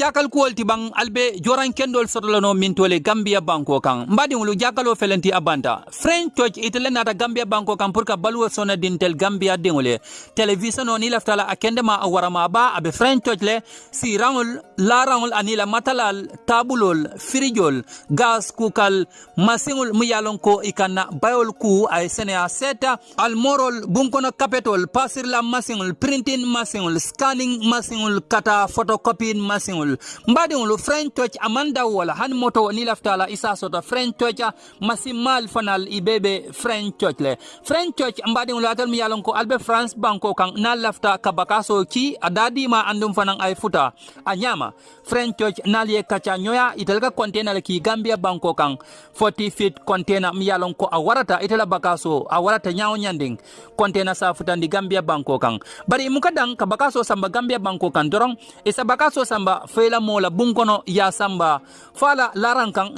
jakal kuwol ti bang albe joran kendol sotolano min gambia banko kan mbadi ngulu jakalo felenti abanta. French church itele nata gambia banko kan pour ka balwo sona dintel gambia dingole. Television no ni laftala akende ma warama ba abe french church le si rangol la rangol anila matalal tabulol firijol gas kukal masingol mu yalon ko ikanna bayol ku ay sene a seta almorol bunkono kapetol pasir la masingol printing masingol scanning masingol kata photocopying masiŋol mbadiŋolu french touch amanda wala hani moto ni laftala isa sota. French church masimal fanal ibebe french touch le. French church mbadiŋolu atal mi yalon ko albe france banko kan na lafta kabaka so ki adadima andum fanan ay futa. A nyama french church nal ye kacha nyoya itel ka container ki gambia banko kan 40 feet container mi yalon ko a warata itela bakaso a warata nyawo nyanding. Container sa futandi gambia banko kan bari mukadan kabakaso samba gambia banko kan dorong. Isa bakaso so samba fela mola bunkono ya samba. Fala laran kan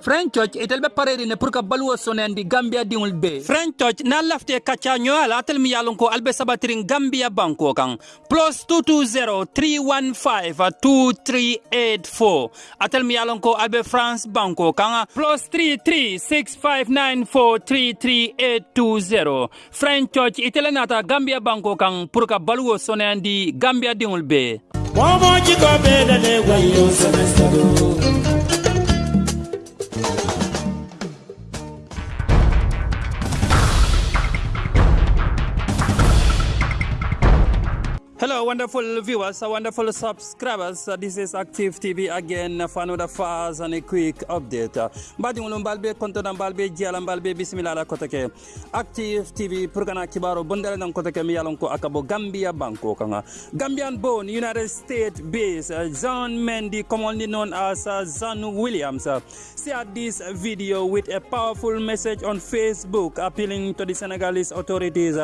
french church itel be pareri ne pour ka baluwo sonendi gambia dingul be. French church na lafte kacha nyoala atel mi yalon ko albe sabatirin gambia banko kan plus 220 315 2384 atel mi yalon ko albe france banko kan plus 3365943380 french church itel nata gambia banko kan pour ka balwo sonendi gambia dingul be. Momo chiko beda le wayo semester wonderful viewers, uh, wonderful subscribers. This is Active TV again for another fast and a quick update. Uh, Mbadi ngulu mbalbe kontona mbalbe jiala mbalbe bismillah la kotake. Active TV purgana kibaro bundale nan kotake mi yalon ko akabo Gambia banko kanga. Gambian born United States based uh, John Mendy commonly known as uh, Zanu Williams shared this video with a powerful message on Facebook appealing to the Senegalese authorities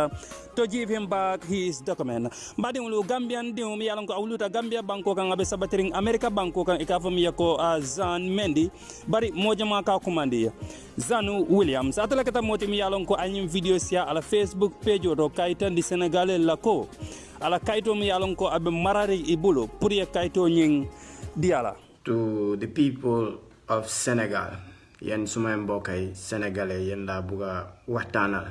to give him back his document. Mbadi ngulu Gambian diŋo mi yalan ko awluta Gambia banko kan abe sabatirin America banko kan ikafo mi yako uh, Zan Mendy. Bari mojama ka kumandi. Zanu Williams. Atala kata moti mi yalan ko anyim video sia ala Facebook page to kaitan di Senegal la ko. Ala kaito mi yalan ko abe marari ibulo pour ye kaito nying diala. To the people of Senegal yen suma mbokk yi sénégalais yen laa bugg a waxtaanal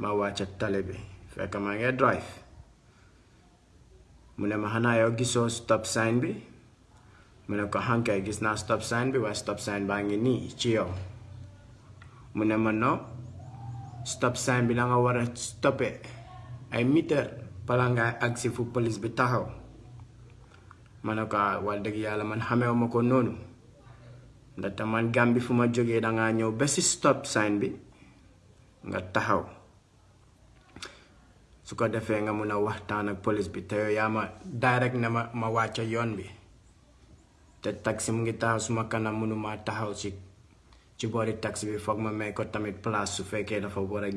ma wàcca tale bi fekk drive. Mu ne ma xanaa stop sign bi. Mu ne ko xankay gis stop sign bi waaye stop sign baa ngi nii ci yow ma no stop sign bi da nga war a stoppe ay meter bala nga agsi fu police bi taxaw ma ne ko wax man xameewu ma ko noonu ndaxte man Gàmbi fu ma jógee dangaa stop sign bi nga taxaw su ko defee nga mun a waxtaan ak police bi te yaa ma direct ne ma ma yoon bi. Te taxi mu ngi taxaw suma kanam mënuma taxaw ci ci boori taxi bi foog ma may ko tamit place su fekkee dafa war a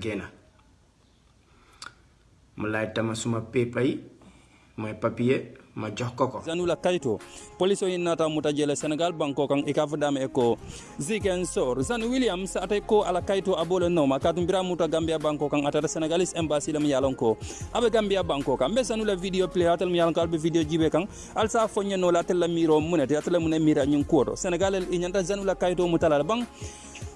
mu lay tama suma paper mooy papier ma jox ko ko zanula kayto police o nata muta jele senegal banko kan e kafo dame ko ziken sor. Zan williams atay ko ala kayto abole no. Ma katum bira muta gambia banko kan atata senegalese embassy lam yalon ko abe gambia banko kan be zanula video play atal yalon ko albe video jibe kan alsa fonye no la tel miro munete atal mun mira nyun kodo senegal e nyanta zanula kayto mutala bang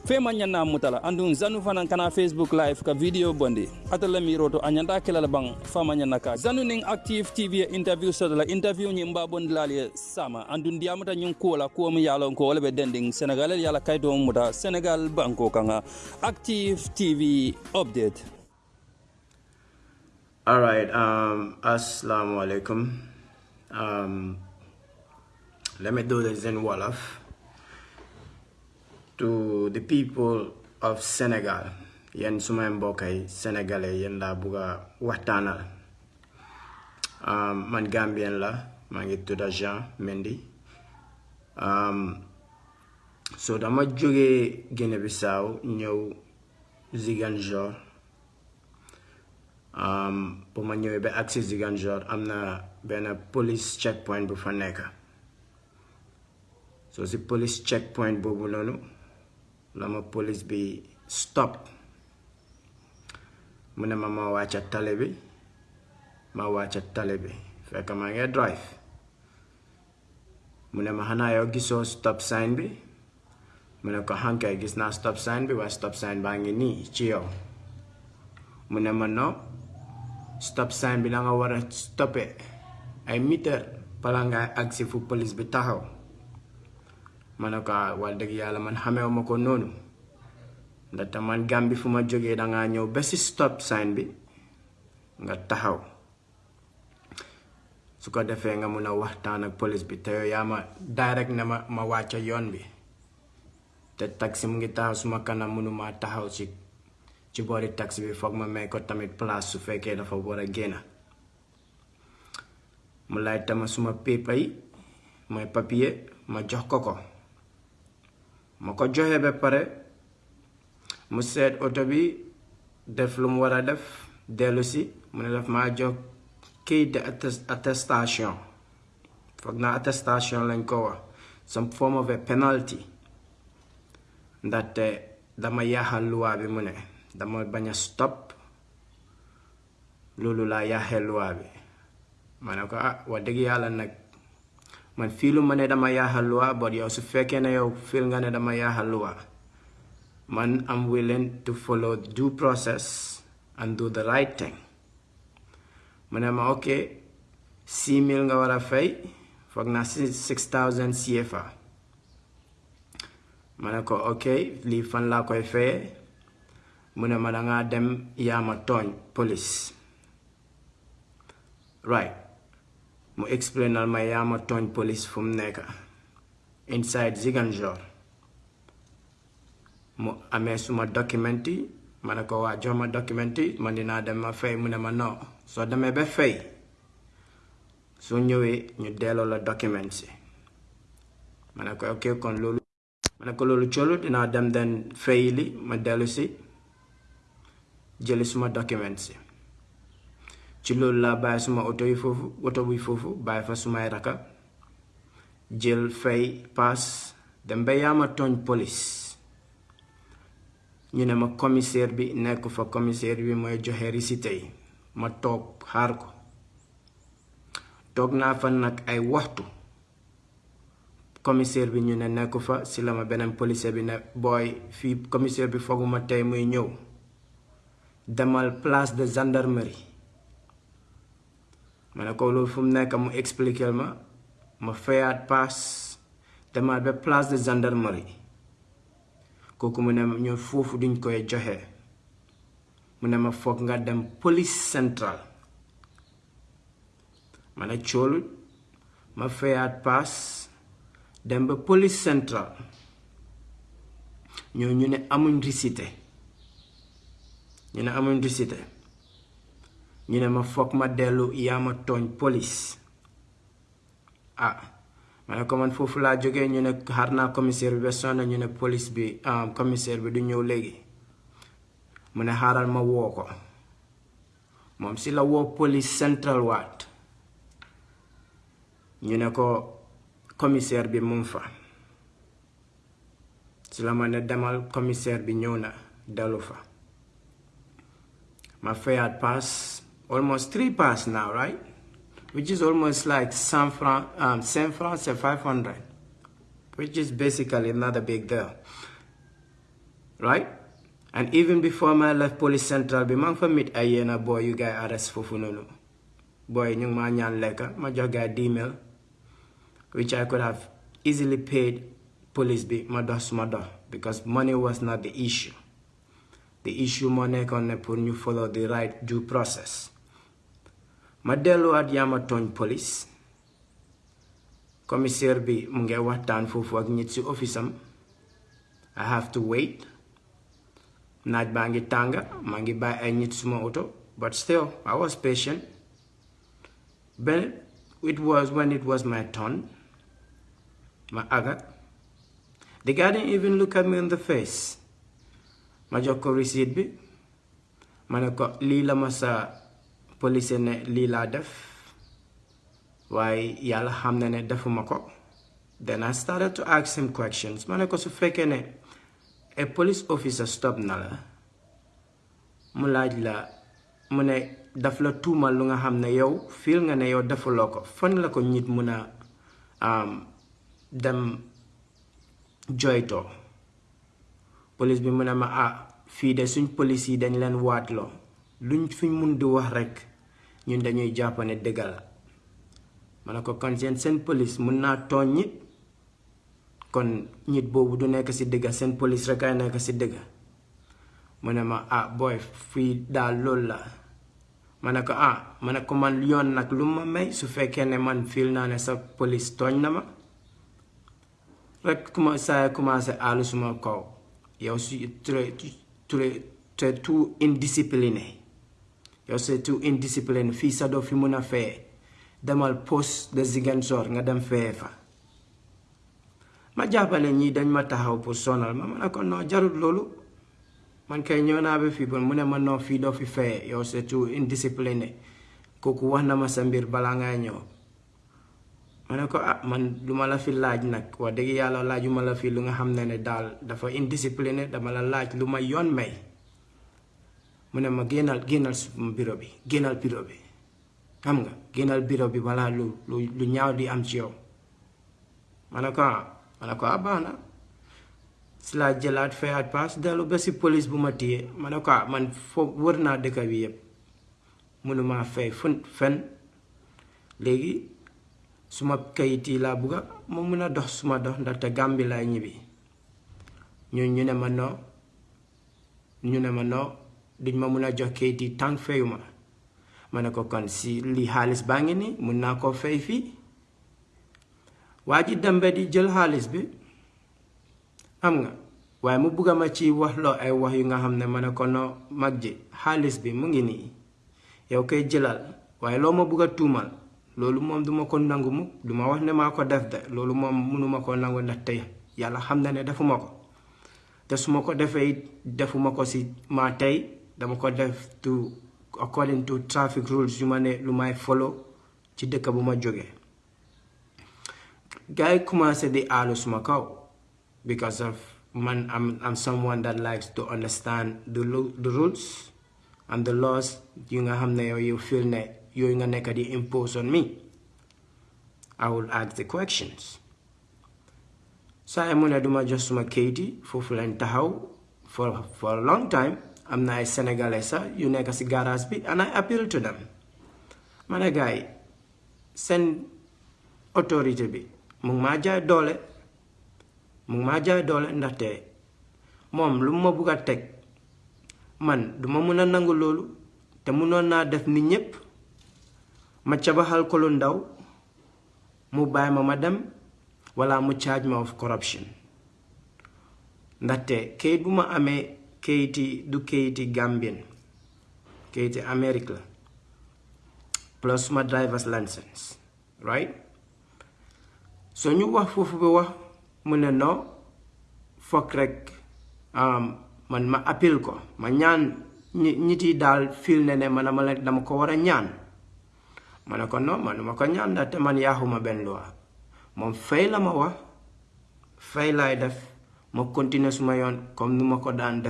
fema ñanna mutala. Andun zanu fanan kana facebook live ka video bondi. Atala miroto anyanda kelala bang fama ñanna ka. Zanu ning active tv interview so la interview ñi mba bondi lali sama. Andun diamata ñun la ko mi yalo ko wala be dending senegal yala kayto muta senegal banko kanga. Active tv update. All right, um, assalamu alaikum. Um, let me do this in Wolof. To the people of Senegal, yen suma mbokk yi sénégalais yen laa bugg a waxtaanal um, man Gambien la maa ngi tudda Jean Mendy. Um, so dama jógee Guinée Bissau ñëw Ziguinchor. Um, bu ma ñëwee ba agsi Ziguinchor am na police checkpoint bu fa nekk so si police checkpoint boobu noonu la ma police bi stop. Mu ne ma ma wàcca tale bi ma wàcca bi ngi drive. Mu ne ma xanaa stop sign bi. Mu ne ko xankay gis stop sign bi waaye stop sign baa ngi nii ci yow ma stop sign bi la nga war a ay meter bala nga agsi fu police bi taxaw ma ne ko wax dëgg yàlla man xameewu ma ko noonu ndaxte man Gàmbi fu ma jógee dangaa ñëw ba si stop sign bi nga taxaw. Su ko defee nga mun a waxtaan ak police bi te yow ma direct ne ma ma wàcca yoon bi. Te taxi mu ngi taxaw suma kanam mënuma taxaw ci ci taxi bi foog ma may ko tamit place su fekkee dafa war a mu lay tama suma paper yi mooy papier ma jox ko ko ma ko joxe ba pare mu seet oto bi def lu mu war a def dellu si mu ne daf maa jox kayit de attestation. Foog naa attestation lañ ko wax some form of a penalty. Ndaxte dama yaaxal luwaa bi mu ne dama bañ a stop loolu laa yaaxee luwaa bi. Ma ne ko ah wax dëgg yàlla nag man fii lu ma ne dama yaaxal luwaa but yow su fekkee ne yow fil nga ne dama yaaxal luwaa man am willing to follow due process and do the right thing. Mu ne ma ok six mille nga war fay six thousand CFA ma ne ko ok lii fan laa koy fayee mu ma dem yaama tooñ police. Right mu explainal ma yaama tooñ police fu mu nekk. Inside Ziguinchor. Mu amee suma document yi ma ne ko waa jox ma document yi man dinaa dem ma fay mu ne ma non. Soo demee ba fay soo ñëwee ñu delloo la document si ma ne ko ok kon loolu ma ne ko loolu coolu dinaa dem den fay li ma dellu si jëli suma document si ci loolu laa bàyyi suma oto yi foofu oto bi foofu bàyyi fa sumay raka. Jël fay paas dem ba yaama tooñ police. Ñu ne ma commissaire bi nekk fa commissaire bi mooy joxe risite yi. Ma toog xaar ko. Toog naa fa nag ay waxtu. Commissaire bi ñu ne nekk fa si la ma beneen policier bi ne booy fii commissaire bi fooguma tey muy ñëw. Demal place de gendarmerie. Ma ko loolu fu mu nekk mu expliquer ma ma fayaat paas demal ba place de gendarmerie. Kooku mu ne ñu foofu duñ koy joxe mu ne ma foog nga dem police central ma ne ma fayaat paas dem ba police central ñoo ñu ne amuñ risite. Ñu ne amuñ ñu ma foog ma dellu yaa ma tooñ police. Ah ma ne ko man foofu laa jógee ñu ne xaar naa commissaire bi ba sonn ñu ne police bi commissaire bi du ñëw léegi. Mu ne xaaral ma woo ko. Moom si la woo police central waat ñu ne ko commissaire bi mu fa. Si la ma ne demal commissaire bi ñëw na dellu fa. Ma fayaat pass almost three pass now right? Which is almost like cent francs um, cent francs c'est 500 which is basically not a big deal right? And even before my left police central maa ngi fa meet yenn boy you gaay arrest for noonu boy ñu ngi maa ñaan lekka ma jox gaay D-mail which I could have easily paid police be dox suma because money was not the issue. The issue moo nekkoon ne pour ñu follow the right due process ma delluwaat yaama police commissaire bi mu ngi waxtaan foofu ak si office am I have to wait. Naaj baa ngi tànga maa ngi bàyyi ay nit suma but still I was patient. Then it was when it was my turn. Ma aga. The guy didn't even look at me in the face. Ma jox receipt bi. Ma ne la ma sa police ne lii laa def waaye yàlla xam ne defuma ko then I started to ask him questions. Ma ko su ne a police officer stop na la. Mu laaj la mu ne daf la tuumal lu nga ne yow fiil nga ne yow defuloo ko. La ko nit mun a dem joytoo police bi mu ma ah fii de suñ police yi dañ leen waatloo luñ fuñ mun di wax ñun dañuy jàpp ne dëgg ko kon seen seen police mun naa tooñ kon nit boobu du nekk ci dëgg seen police rek ay nekk ma ah booy fii daal loolu la ko ah ma ne ko man yoon nag lu ma may su fekkee ne man fiil naa ne sa police tooñ na ma rek kuma saa commencé àllu suma kaw yow su très très tout indiscipliné yow c'est tout indiscipliné fii sa doo fi mun a feye demal poste de Ziguinchor nga dem feye fa ma jàppale ñii dañ ma taxaw pour sonal ma ma ne ko non jarut loolu man kay ñëw naa ba fii bon mu ne ma non fii doo fi feye yow c'est tout indiscipliné kooku wax ma sa mbir balaa ah man lu la fi laaj nag wax dëgg yàlla laaju ma la fi lu nga ne dafa indiscipliné dama la laaj lu may mu ne ma génnal génnal bureau bi génnal bureau bi nga génnal bureau bi lu lu lu ñaaw di am ci yow ma na. Police bu ma man foo wër naa dëkk bi fay fun fen. Léegi suma kayit yi laa bugga ma mun a dox suma dox ndaxte Gàmbi laay ñibbi ñu ñu ne ma ñu ne ma duñ ma mun a jox kayit yi tànk fayu ma. Ma ne ko kon si li xaalis baa nii mun naa koo fay fii waa ji dem ba di jël xaalis bi. Xam nga? Waaye mu bugga ma ci wax loo ay wax yu nga xam ne ma ne ko noo mag ji xaalis bi mu ngi nii yow koy jëlal waaye loo ma bugga tuumal loolu moom duma ko nangu mu. Duma wax ne maa ko def de. Loolu moom mënuma ko nangu xam na ne defuma ko. Te su ko defee defuma ko si maa according to traffic rules yu ma lu may follow ci dëkk bu ma jógee gars yi commencé di aalu suma kaw because of man am am someone that likes to understand the the rules and the laws. Yu nga xam yow you feel ne yooyu nga di impose on me. I will ask the questions. Mu ne duma jox suma kayit yi foofu lañ for for a long time am na ay sénégalais sax yu nekk si garage bi and I appeal to them. Ma ne gars yi seen autorité bi mu ngi maa jaay doole mu ngi maa lu ma man duma mun a nangu loolu te munoon naa def ni ñépp ma ko lu ndaw mu ma ma dem wala mu charge ma of corruption. Ndaxte kayit bu ma kayiti du kayiti Gambien kayiti Amérique la plus suma driver's license right? So ñu wax foofu bi wax mu ne foog rek man ma appel ko ma ñaan ñit yi daal fil ne ne man ma la dama ko war a ñaan. Ma ne ko ko ñaan man loi. Fay la ma wax fay def ma continuer suma yoon comme nu ma ko daan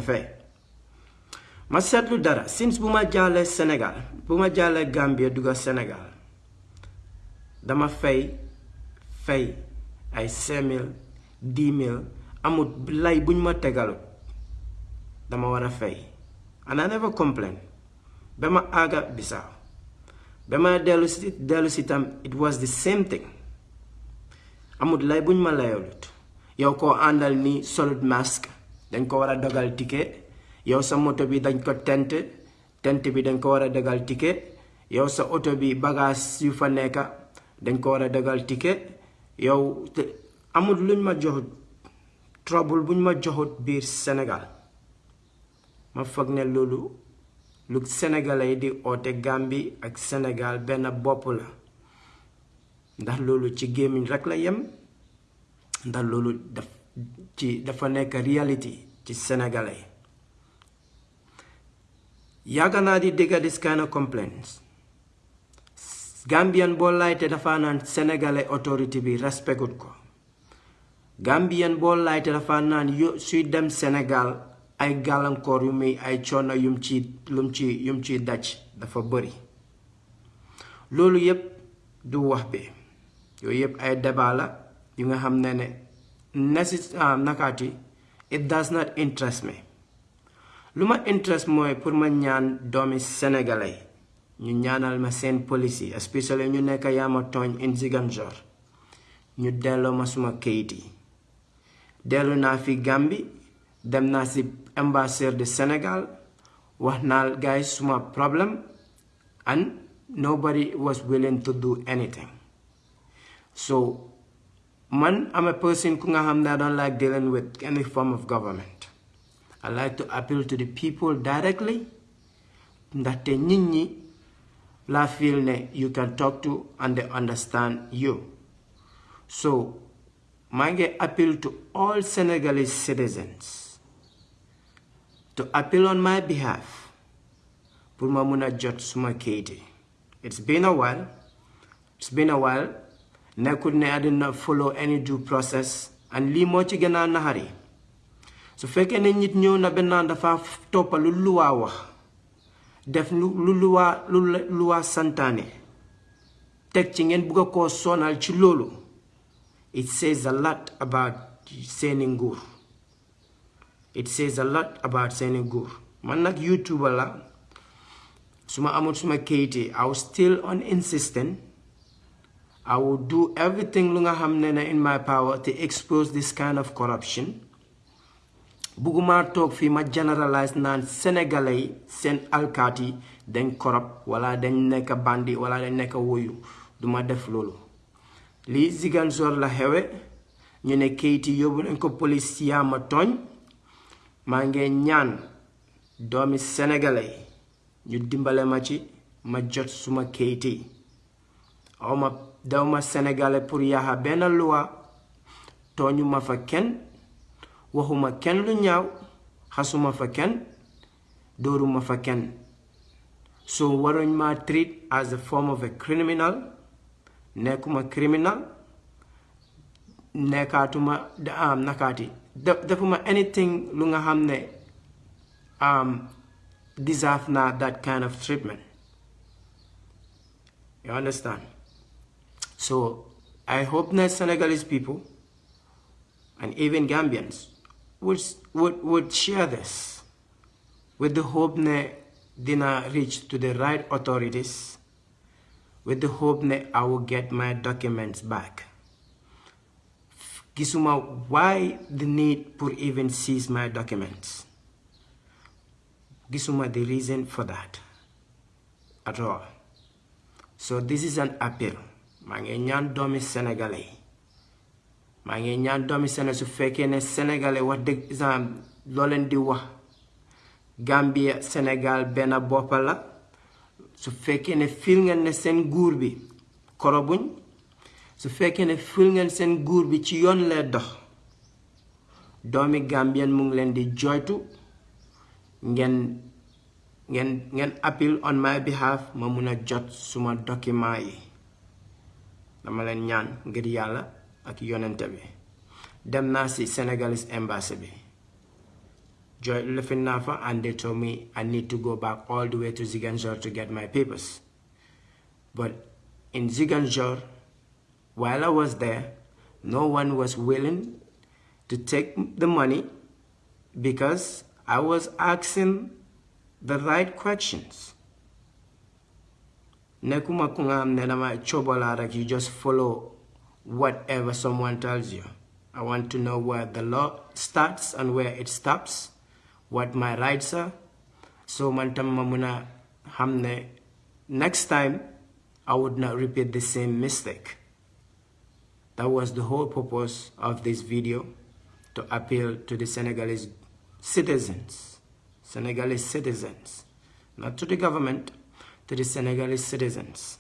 ma seetlu dara since bu ma jaalee Sénégal bu Gambia dugga Sénégal dama fay fay ay cinq mille amut lay buñ ma tegalut dama war fay. And I never complain. Ba ma àgga Bissau ba ma dellu it was the same thing. Amut lay buñ ma layolut yow koo àndal ni solut masque dañ ko war a dogal ticket. Yow sa moto bi dañ ko tent. Tent bi dañ ko war dogal ticket. Yow sa oto bi bagage yu fa nekka dañ ko war a dogal ticket. Yow amut luñ ma joxut trouble buñ ma joxut biir Sénégal. Ma foog ne loolu lu sénégalais di oote Gambie ak Sénégal benn bopp la. Ndax loolu ci rek la yem ndax loolu daf ci dafa nekk reality ci sénégalais yàgg naa di dégga this kind of complaints. Gambian boo laajte dafa naan sénégalais autorité bi respectut ko. Gambien boo laajte dafa naan suy dem Sénégal ay gàllankoor yu muy ay coono yum ci lum ci yum ciy daj dafa bëri loolu yépp du wax bi yooyu yépp ay débat yu nga xam ne ne nesi ah, nakaati it does not interest me. Lu ma interest mooy pour ma ñaan doomi sénégalais ñu ñaanal ma seen police especially ñu nekk yaama tooñ in Ziguinchor. Ñu delloo ma suma kayit yi. Dellu fi Gambie dem naa si ambassadeur de Sénégal wax naa guys suma problème and nobody was willing to do anything. So man I'm a person I don't like dealing with any form of government. I like to appeal to the people directly ndaxte nit ñi laa feel you can talk to and they understand you. So maa ngi appeal to all Senegalese citizens to appeal on my behalf. It's been a while. It's been a while ne I did not follow any due process and lii moo ci gën a naxari su ne nit ñëw na benn dafa toppa lu luwaa wax def lu luwaa lu luwaa santaane teg ci ngeen bugg koo sonal ci it says a lot about seeni it says a lot about seeni nguur man youtuber la su ma amul suma kayiti I was still on insistent I will do everything lu nga in my power to expose this kind of corruption. Bugguma toog fii ma generalize naan sénégalais yi seen alkaat corrupt wala dañ nekk bandi wala dañ nekk woyu. Duma def loolu. Lii Ziguinchor la xewe ñu ne kayit yi yóbbu nañ ko police yaa ma tooñ. Maa ngi ñaan doomi sénégalais ñu dimbale ma ci ma jot suma kayit yi. Aw ma daw ma sénégalais pour yaaxa benn loi tooñu ma fa kenn waxuma kenn lu ñaaw xasuma fa kenn dóoruma fa kenn. So waruñ ma treat as a form of a criminal nekkuma criminal nekkaatuma am nakaati defuma anything lu nga xam ne um, deserve na that kind of treatment. You understand so I hope that Senegalese people and even Gambians would, would, would share this with the hope that dina reach to the right authorities with the hope that I will get my documents back. Gisuma, why the need for even seize my documents? Gisuma, the reason for that at all. So this is an appeal. maa ngi ñaan doomi sénégalais yi maa ngi ñaan doomi sénégalais su fekkee ne sénégalais wax dëgg exemple loo leen di wax Gambia Sénégal benn bopp la su fekkee ne fil ngeen ne seen nguur bi korobuñ. Su fekkee ne fil ngeen seen nguur bi ci yoon lay dox. Doomi Gambien mu ngi leen di joytu. Ngeen ngeen ngeen appeal on my behalf ma mun a jot suma document yi. Dama leen ñaan ngir yàlla ak yonente bi. Dem naa si Senegalese embassy bi. Joy lifin naa and they told me I need to go back all the way to Ziguinchor to get my papers. But in Ziguinchor while I was there no one was willing to take the money because I was asking the right questions. Nekuma kungam nedama chobola you just follow whatever someone tells you. I want to know where the law starts and where it stops, what my rights are. So mantam mamuna hamne next time I would not repeat the same mistake. That was the whole purpose of this video to appeal to the Senegalese citizens, Senegalese citizens, not to the government, to the Senegalese citizens.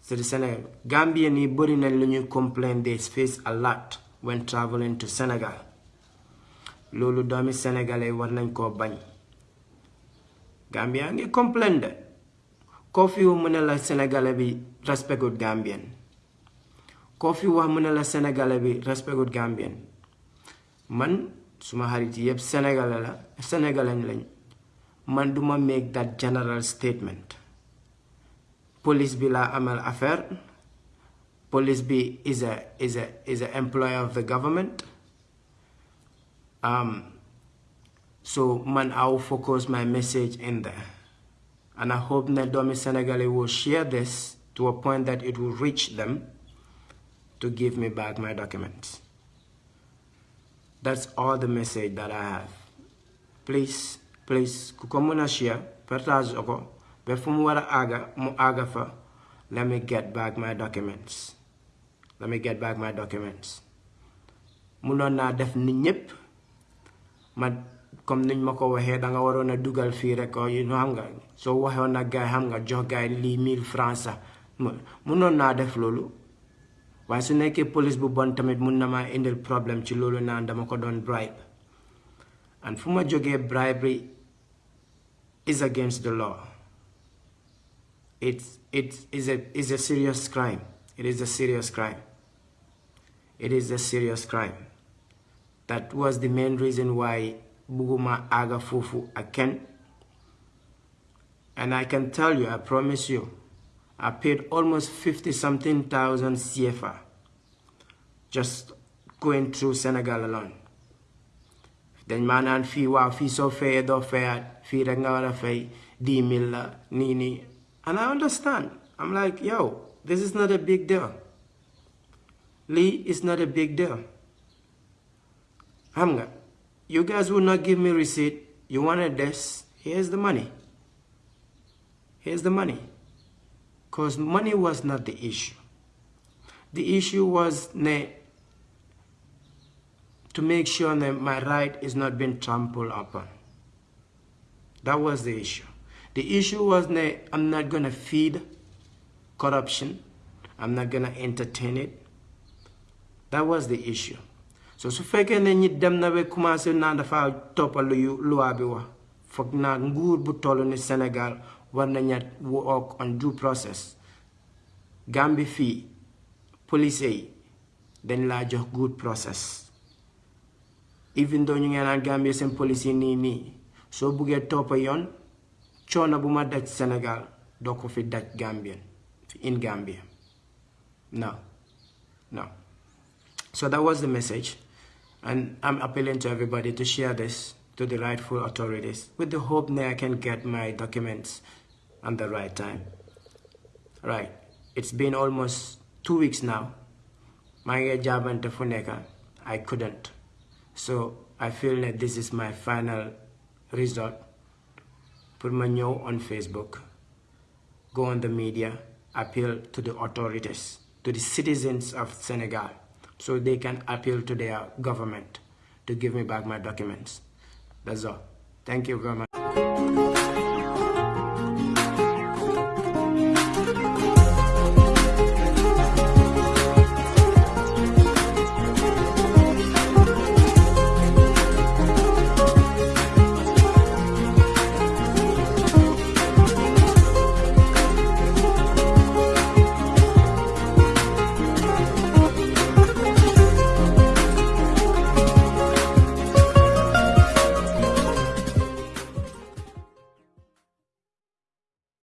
So the Senegal, Gambia ni bari na complain they face a lot when traveling to Senegal. Lulu doomi Sénégalais war nañ koo bañ. Gambia ngi complain de. Koo fi mu ne la Sénégalais bi respectul Gambien. Koo fi wax mu ne la Sénégalais bi respectul. Man suma xarit yëpp Sénégalais la Sénégalais. Man duma make that general statement. police bi laa amal affaire. Police bi is a is a is a employee of the government. Um, so man I will focus my message in there. And I hope that doomi Senegalese will share this to a point that it will reach them to give me back my documents. That's all the message that I have. Please please ku ko mën a share partage ko ba fu mu war mu àgga fa let me get back my documents. Let me get back my documents. Munoon naa def nit ñépp. Ma comme niñ ma ko waxee danga waroon a dugal fii rek ko you know xam nga soo waxoon nag gaay xam nga jox gaay lii mille francs sax. Def loolu. Waaye su nekkee police bu bon tamit mun na maa indil problème ci loolu naan dama ko doon bribe. And fu ma bribery is against the law it's it is a is a serious crime. It is a serious crime. It is a serious crime. That was the main reason why Buguma Aga Fufu Aken. And I can tell you, I promise you, I paid almost 50 something thousand CFA just going through Senegal alone. Then man and fee wow fee so fair do fair fee rek nga wara fay 10 mil la nii nii and I understand. I'm like, yo, this is not a big deal. Lee is not a big deal. Hamga, you guys will not give me receipt. You wanted this. Here's the money. Here's the money. Because money was not the issue. The issue was ne, to make sure that my right is not being trampled upon. That was the issue. The issue was that I'm not going to feed corruption. I'm not going to entertain it. That was the issue. So su fekkee ne ñi dem na ba commencé naa dafa toppal yu loi bi wax foog bu toll ni Sénégal war nañu work on due process Gambie fii police yi laa jox good process even though ñu ngeen naan Gambie seen police yi nii nii soo buggee toppa yoon Sénégal doo ko fi in Gambia. No no. So that was the message. And I'm appealing to everybody to share this to the rightful authorities with the hope that I can get my documents at the right time. Right. It's been almost two weeks now. My ngi jaabante fu nekk I couldn't so I feel that this is my final resort pour ma ñëw on Facebook. Go on the media. Appeal to the authorities to the citizens of Senegal so they can appeal to their government to give me back my documents. That's all. Thank you very much